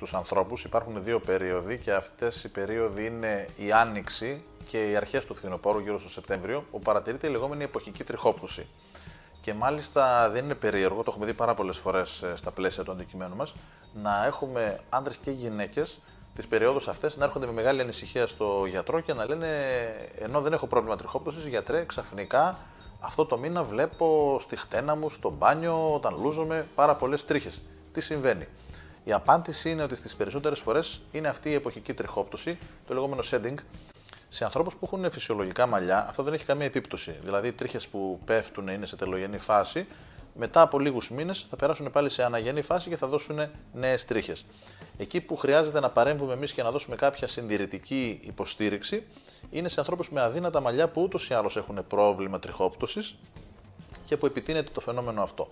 στους ανθρώπους υπάρχουν δύο περίοδοι και αυτές οι περίοδοι είναι η άνοιξη και οι αρχές του φθινοπόρου γύρω στο Σεπτέμβριο, που παρατηρείται η λεγόμενη εποχική τριχόπτωση. Και μάλιστα δεν είναι περίεργο, το έχουμε δει πάρα πολλές φορές ε, στα πλαίσια του αντικειμένου μας, να έχουμε άντρες και γυναίκες τις περιόδους αυτές να έρχονται με μεγάλη ανησυχία στο γιατρό και να λένε ενώ δεν έχω πρόβλημα τριχόπτωσης, γιατρέ, ξαφνικά αυτό το μήνα βλέπω στη χτένα μου, στο μπάνιο, όταν λούζομαι, πάρα πολλές τρίχες. Τι συμβαίνει; Η απάντηση είναι ότι στις περισσότερες φορές είναι αυτή η εποχική τριχόπτωση, το λεγόμενο shedding, σε ανθρώπους που έχουν φυσιολογικά μαλλιά, αυτό δεν έχει καμία επίπτωση. Δηλαδή, οι τρίχες που πέφτουν είναι σε τελογενή φάση, μετά από λίγους μήνες θα περάσουν πάλι σε αναγενή φάση και θα δώσουν νέες τρίχες. Εκεί που χρειάζεται να παρέμβουμε εμείς και να δώσουμε κάποια συντηρητική υποστήριξη είναι σε ανθρώπους με αδύνατα μαλλιά που ούτως ή άλλως έχουν πρόβλημα τριχόπτωσης και που επιτείνεται το φαινόμενο αυτό.